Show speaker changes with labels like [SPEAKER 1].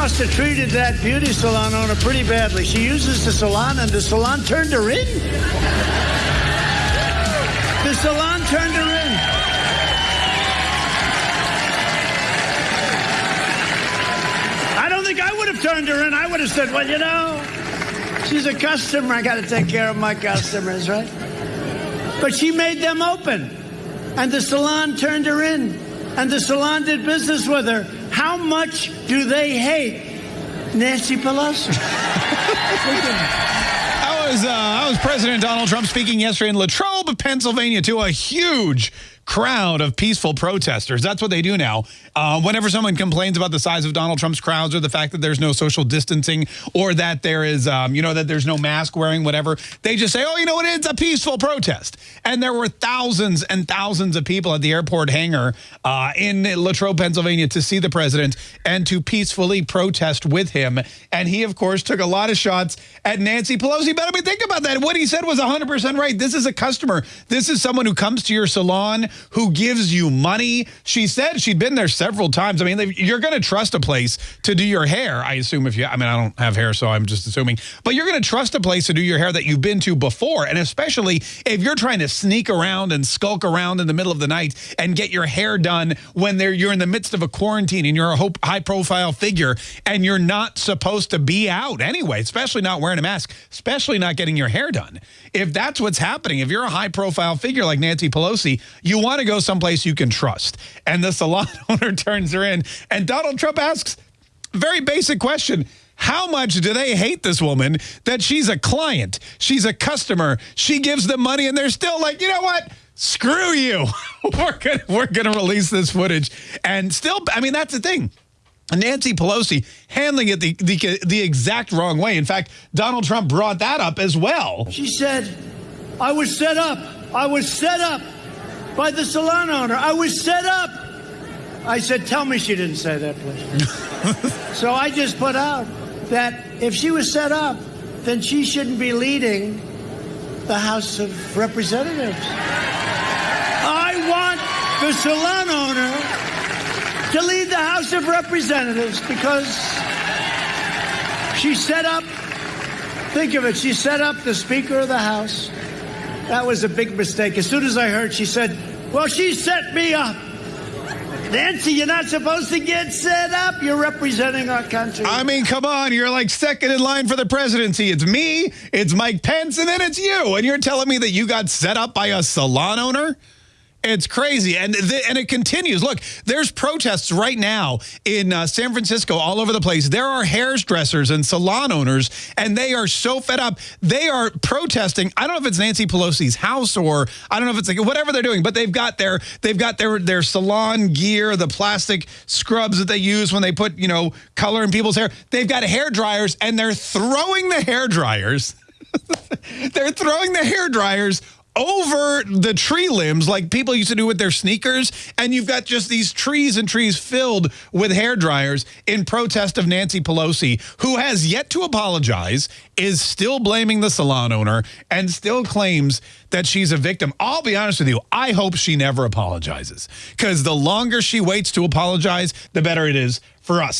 [SPEAKER 1] must have treated that beauty salon owner pretty badly. She uses the salon, and the salon turned her in. The salon turned her in. I don't think I would have turned her in. I would have said, well, you know, she's a customer. I got to take care of my customers, right? But she made them open. And the salon turned her in. And the salon did business with her. How much do they hate Nancy Pelosi?
[SPEAKER 2] Was, uh, was President Donald Trump speaking yesterday in Latrobe, Pennsylvania, to a huge crowd of peaceful protesters. That's what they do now. Uh, whenever someone complains about the size of Donald Trump's crowds or the fact that there's no social distancing or that there is, um, you know, that there's no mask wearing, whatever, they just say, oh, you know what, it's a peaceful protest. And there were thousands and thousands of people at the airport hangar uh, in Latrobe, Pennsylvania to see the president and to peacefully protest with him. And he, of course, took a lot of shots at Nancy Pelosi. But I mean, think about that. What he said was 100% right. This is a customer. This is someone who comes to your salon who gives you money. She said she'd been there several times. I mean, you're going to trust a place to do your hair, I assume if you, I mean, I don't have hair, so I'm just assuming, but you're going to trust a place to do your hair that you've been to before. And especially if you're trying to sneak around and skulk around in the middle of the night and get your hair done when they're, you're in the midst of a quarantine and you're a high profile figure and you're not supposed to be out anyway, especially not wearing a mask, especially not getting your hair done. If that's what's happening, if you're a high profile figure like Nancy Pelosi, you want to go someplace you can trust. And the salon owner turns her in. And Donald Trump asks, very basic question. How much do they hate this woman that she's a client? She's a customer. She gives them money and they're still like, you know what? Screw you. we're going we're gonna release this footage. And still, I mean, that's the thing. Nancy Pelosi handling it the, the, the exact wrong way. In fact, Donald Trump brought that up as well.
[SPEAKER 1] She said, I was set up. I was set up by the salon owner. I was set up. I said, tell me she didn't say that, please. so I just put out that if she was set up, then she shouldn't be leading the House of Representatives. I want the salon owner to lead the House of Representatives because she set up, think of it, she set up the Speaker of the House that was a big mistake. As soon as I heard, she said, Well, she set me up. Nancy, you're not supposed to get set up. You're representing our country.
[SPEAKER 2] I mean, come on. You're like second in line for the presidency. It's me, it's Mike Pence, and then it's you. And you're telling me that you got set up by a salon owner? It's crazy. And and it continues. Look, there's protests right now in uh, San Francisco all over the place. There are hairdressers and salon owners, and they are so fed up. They are protesting. I don't know if it's Nancy Pelosi's house or I don't know if it's like whatever they're doing, but they've got their they've got their their salon gear, the plastic scrubs that they use when they put, you know, color in people's hair. They've got hair dryers and they're throwing the hair dryers. they're throwing the hair dryers over the tree limbs like people used to do with their sneakers. And you've got just these trees and trees filled with hair dryers in protest of Nancy Pelosi, who has yet to apologize, is still blaming the salon owner, and still claims that she's a victim. I'll be honest with you. I hope she never apologizes because the longer she waits to apologize, the better it is for us.